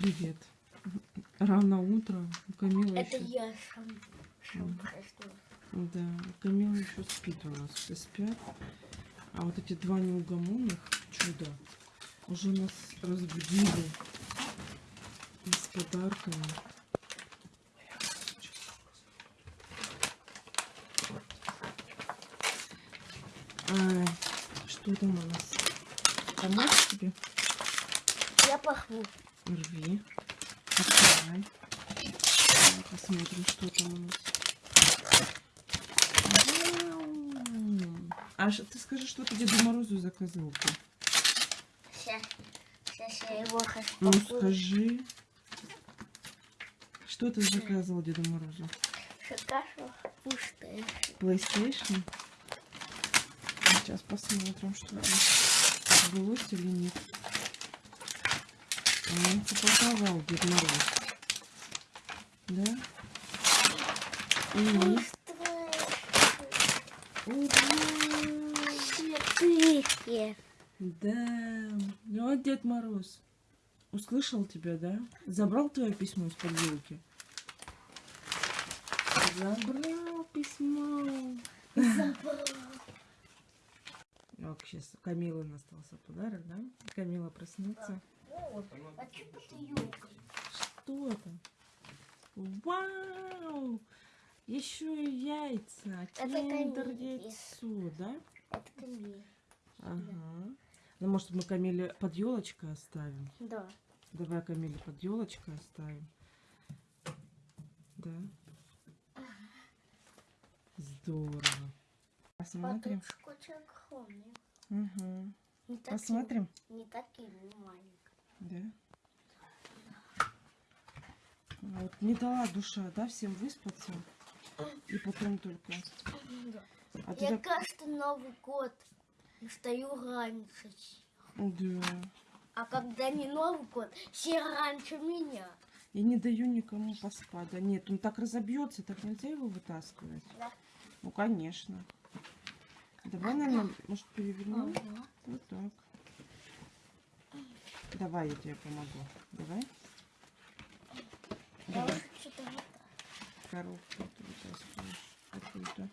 Привет. Рано утро. У Камилы Это еще... я проснулся. Да, Камила еще спит у нас. Все спят. А вот эти два неугомонных чуда уже нас разбудили с подарками. Ай, что там у нас? Помочь тебе? Я пахну. Рви. Открывай. Посмотрим, что там у нас. А ш- ты скажи, что ты Деду Морозу заказал? -то? Сейчас, сейчас я его хочу. Ну скажи. Что ты заказывал Деду Морозу? Шикашу пустая. PlayStation? Сейчас посмотрим, что там. Сбылось или нет. А, Он запаковал Дед Мороз. Да? И... Четыре. Да. Ну, вот Дед Мороз. Услышал тебя, да? Забрал твое письмо из подвилки? Забрал письмо. Ок, сейчас Камилы остался подарок, да? Камила проснется. А что это? Вау! Еще и яйца. Это Киндер яйцо, да? Это камень. Ага. Ну, может, мы Камиле под елочкой оставим? Да. Давай Камиле под елочкой оставим. Да. Здорово. Посмотрим. Угу. Не таким- Посмотрим. Не таким маленьким. Да. Вот не дала душа, да, всем выспаться. И потом только. Да. А Я так- каждый Новый год встаю раньше. Да. А когда не Новый год, все раньше меня. Я не даю никому поспать. Да нет, он так разобьется, так нельзя его вытаскивать. Да. Ну, конечно. Давай, наверное, может, перевернем? Ага. Вот так. Давай, я тебе помогу. Давай. Давай. Коробку ты вытаскиваешь. Какую-то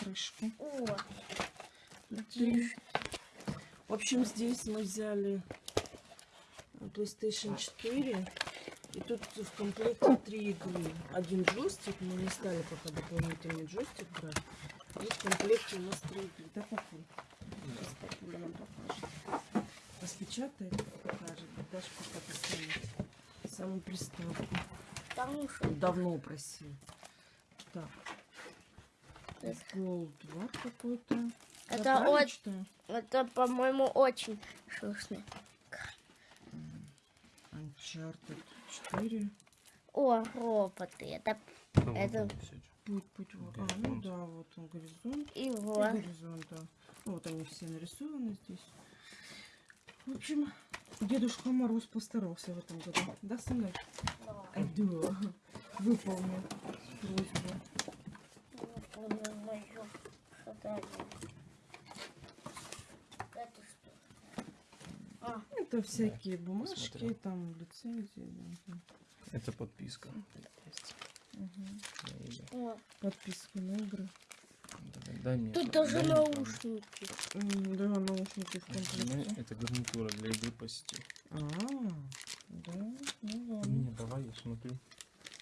крышку. О, Три. В общем, здесь мы взяли PlayStation 4. И тут в комплекте три игры. Один джойстик, мы не стали пока дополнительный джойстик брать. И в комплекте у нас три игры. Да, папуль? Сейчас папуля нам покажет. Распечатает, покажет. Дашь пока поставить саму приставку. потому что Давно просил. Так. Это- War какой-то. Это очень- это, по-моему, очень вкусно. Uncharted 4. О, роботы. Это Это- Путь, путь, вот. А, ну да, вот он горизонт. и И вот. горизонт, да. Ну, Вот они все нарисованы здесь. В общем, Дедушка Мороз постарался в этом году. Да, сынок? Э, Да. Выполнил просьбу. Это что? А, Это всякие бумажки, посмотрел. там лицензии. да. Это подписка. О, Подписка на игры. Давай, дай мне- тут даже дай наушники. Да, наушники в правду. комплекте. Это гарнитура для игры по сети. А, да, ну ладно. Не, давай я смотрю.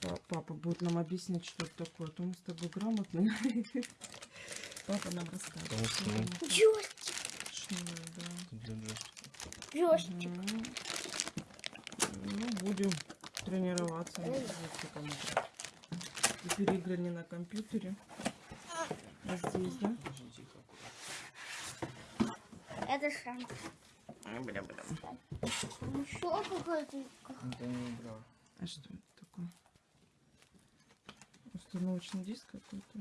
Па- Папа будет нам объяснять, что это такое, а то мы с тобой грамотные. Папа нам расскажет. Ну, Джойстик, джойстик. Ну, будем тренироваться. на джойстиком. Теперь игры не на компьютере. Здесь, да? Подожди, тихо. Это шам. Бля-бля. Еще какой-то. Это не игра. А что это такое? Установочный диск какой-то.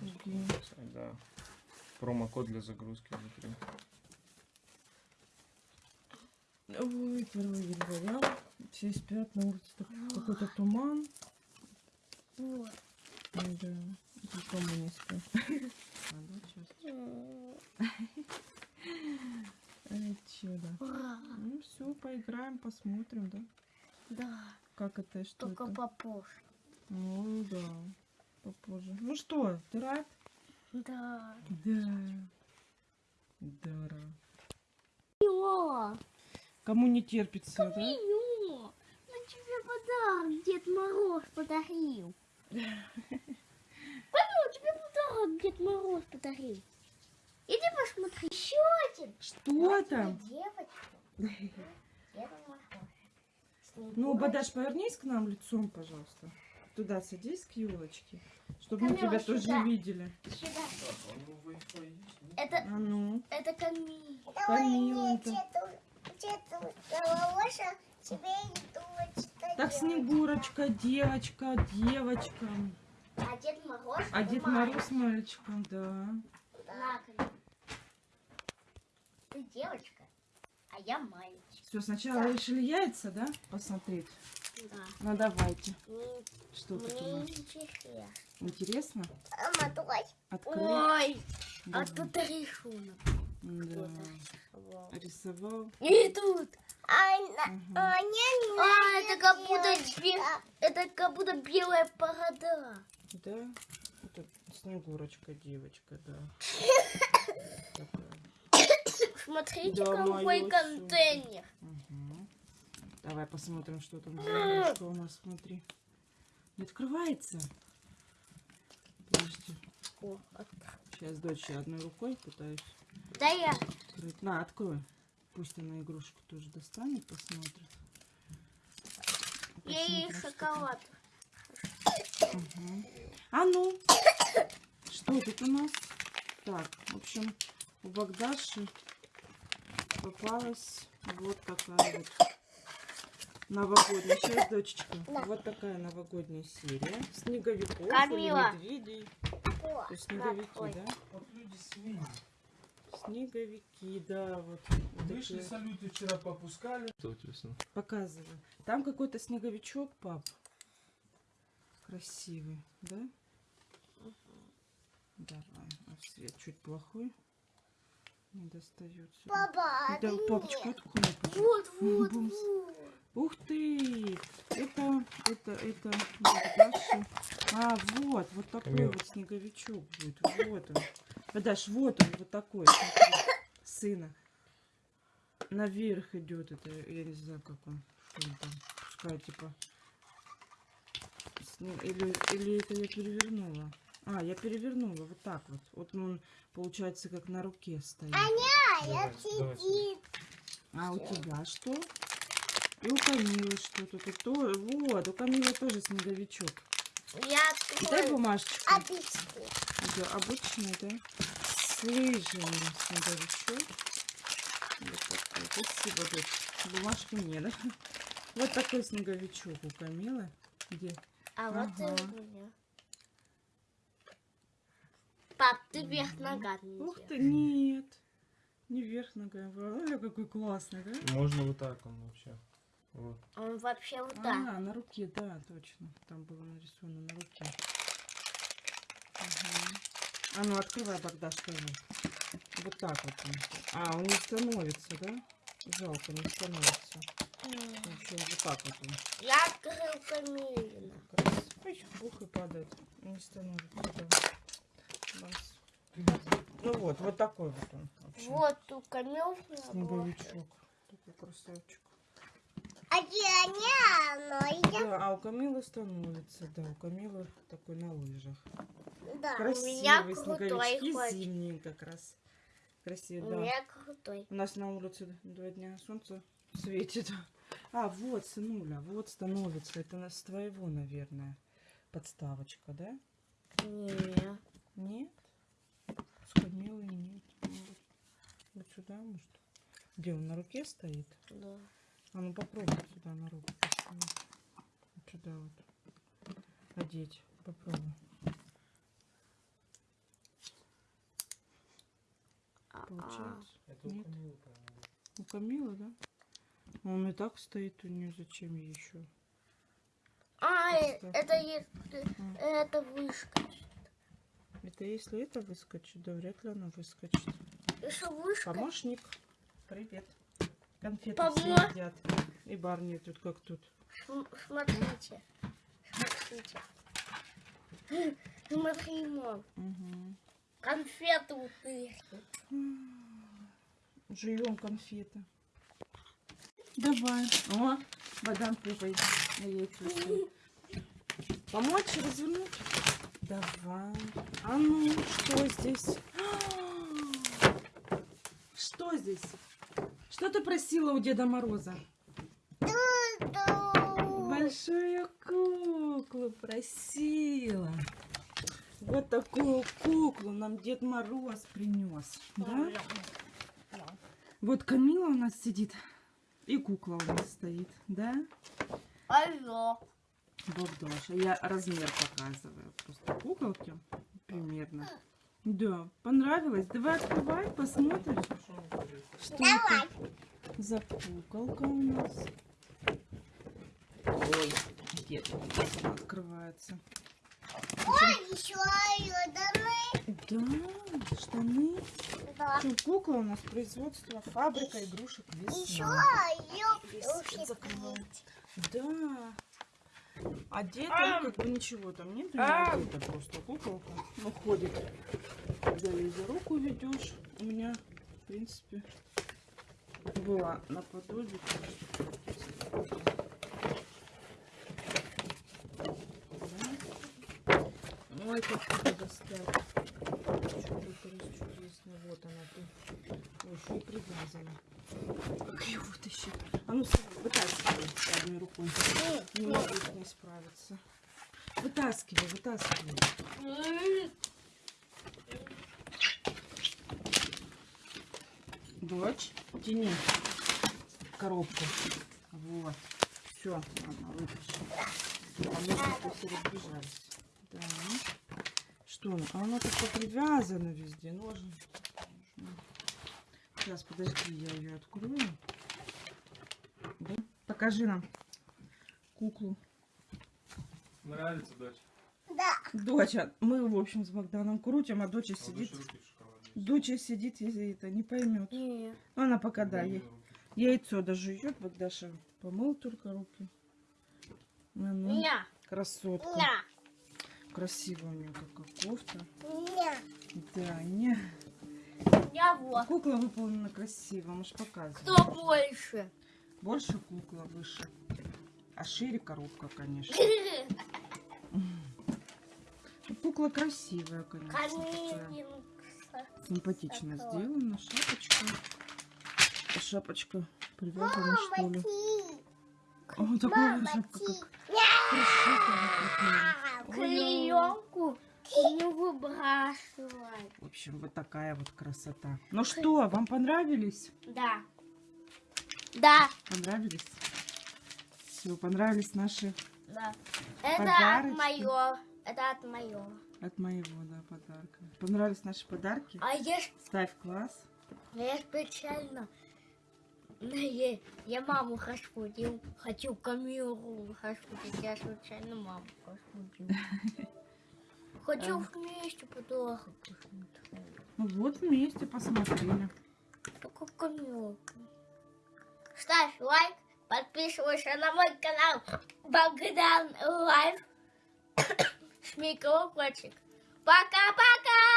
Фуги. Да. Промокод для загрузки внутри. Ой, 1 января. Все спят, на улице какой-то туман. Вот. Да, никому не Ай, чудо. Ура. Ну все, поиграем, посмотрим, да? Да, Как это? Что только это? попозже. Ну да, попозже. Ну что, ты рад? Да. Да. Да, рад. О, Кому не терпится, да? Камило, на тебе подарок Дед Мороз подарил. Камила, тебе подарок Дед Подарил. Иди посмотри, еще один. Что там? Девочку. Деда Мороза. Ну, Бадаш, повернись к нам лицом, пожалуйста. Туда садись к елочке, чтобы мы Камила, тебя тоже сюда. видели. Сюда. А у него Wi-Fi есть, нет? Это, А ну, это Камила. Камила. Так, Снегурочка, девочка, девочка. А Дед Мороз? А Дед. Мороз мальчиком, да. Камила. Ты девочка, а я мальчик. Все, сначала решили яйца, да, посмотреть? Да. Ну, давайте. Мне, Что мне нас? интересно. Интересно? Мама, давай. Открыть? Ой, а Давай. тут рисунок. Да. кто-то. Рисовал. И тут. Мгм. А, это как будто бе- это как будто белая борода. Да? Это Снегурочка, девочка, да. Смотрите, Да, какой контейнер. Мгм. Давай посмотрим, что там за игрушка у нас внутри. Не открывается? Подожди. О, Сейчас дочь одной рукой пытаюсь Да я. открыть. На, открой. Пусть она игрушку тоже достанет, посмотрит. Я ей что шоколад. А ну, что тут у нас? Так, в общем, у Богдаши попалась вот такая вот новогодняя. Сейчас, дочечка, вот такая новогодняя серия. Снеговиков Камила. или медведей. О, То снеговики, да? Вот люди свиньи. Снеговики, да, вот. вот Вышли такие. салюты вчера попускали. Показываю. Там какой-то снеговичок, пап. Красивый, да? Давай. А свет чуть плохой. Не достается. Папа, Да, папочка, открой. Вот, вот, Бумс. вот. Ух ты! Это, это, это Богдаши. А, вот, вот такой Камила. вот снеговичок будет. Вот он. Богдаш, вот он, вот такой. смотри. Сына. Наверх идет это, я не знаю, как он. Что он там? Пускай, типа. Сне- Или, или это я перевернула? А, я перевернула, вот так вот. Вот он, получается, как на руке стоит. Давай, давай. А у тебя что? И у Камилы что-то тут. то- Вот, у Камилы тоже снеговичок. Я Дай бумажечку. Обычный. Да, обычный, да? С лыжами снеговичок. Вот такой. Спасибо, дочь. Бумажки мне, да? Вот такой снеговичок у Камилы. Где? А вот и у меня. Пап, ты вверх ногами. Ух ты, нет. Не вверх ногами. Ой, какой классный, да? Можно вот так он вообще. Вот. Он вообще вот А, так. на руке, да, точно. Там было нарисовано на руке. Ага. А ну открывай, Богдаш, тоже. Вот так вот он. А, он не становится, да? Жалко, не становится. В общем, вот так вот он. Я открыл. Ой, бух и падает. Не становится. Бас. Ну вот, вот такой вот он. Вот у Камилы. Снеговичок. Такой красавчик. А я Да, а у Камилы становится, да, у Камилы такой на лыжах. Да, у Красивые меня крутой зимние как раз. У Красивые, да. меня крутой. У нас на улице два дня солнце светит. А, вот, сынуля, вот становится. Это на- с твоего, наверное, подставочка, да? Не. Нет? С Камилой нет. Вот, вот сюда, может? Где он на руке стоит? Да. А ну попробуй сюда на руку. Вот сюда вот. Одеть. Попробуй. А, Получается. Это Нет. у Камилы, по-моему. У Камилы, да? Он и так стоит у нее, зачем ей еще? А, э, Поставь. это если это выскочит. Это если это выскочит, да вряд ли она выскочит. Выскочит. Помощник. Привет. Конфеты Помо- все едят. И бар нет тут как тут. См- Смотрите. Смотрите. Смотри, мам. Угу. Конфеты утырки. Жуем конфеты. Давай. О, на яйцо. Помочь развернуть? Давай. А ну, что здесь? Что здесь? Что ты просила у Деда Мороза? Большую куклу просила. Вот такую куклу нам Дед Мороз принес. Да? Вот Камила у нас сидит. И кукла у нас стоит, да? Алло. Богдоша. Я размер показываю. Просто куколки примерно. Да, понравилось? Давай открывай, посмотрим. Что это за куколка у нас? Ой, где она открывается? Ой, еще айоданы. Да, штаны. Да. Что, кукла у нас производство фабрика игрушек Еще весна. айоданы. закрываю. Да. Одета, ну, как бы ничего там нет, меня одета просто куколка. Ну, ходит. Когда ее за руку ведешь, у меня, в принципе, была наподобие. Ой, как тебе достать. Чудо чудесно. Вот она ты. Ой, еще и привязана. Как ее вытащить? А ну, смотри, вытаскивай одной рукой. Не могу с ней справиться. Вытаскивай, вытаскивай. Дочь, тяни коробку. Вот. Все, она вытащила. Разбежались. Да. Что она? А она как-то привязана везде. Ножен. Сейчас, подожди, я ее открою. Покажи нам куклу. Нравится, дочь? Да. Доча, мы, в общем, с Богданом крутим, а доча А сидит. Доча сидит и это не поймет. Нет. Она пока да, ей- яйцо дожует, Богдаша помыл только руки. Ну, ну, Ня. красотка. Ня. Красивая у нее какая кофта. Ня. Да, не. Я вот. Кукла выполнена красиво, мы же показываем. Кто больше? Больше кукла, выше. А шире коробка, конечно. Кукла красивая, конечно. Симпатично Такое. сделана. Шапочка. Шапочка привязана, что ли? О, такая шапка, как. Клеенку не выбрасывай. В общем, вот такая вот красота. Ну что, вам понравились? Да. Да. Понравились? Все, понравились наши Да. Это Подарочки. от моего. Это от моего. От моего, да, подарка. Понравились наши подарки? А я, ж- Ставь класс. я специально я, я маму разбудил. Хочу камеру разбудить. Я случайно маму разбудил. Хочу вместе подарок посмотреть. Ну вот вместе посмотрели. Только камеру. Ставь лайк, подписывайся на мой канал Богдан Лайв. Колокольчик. Пока-пока!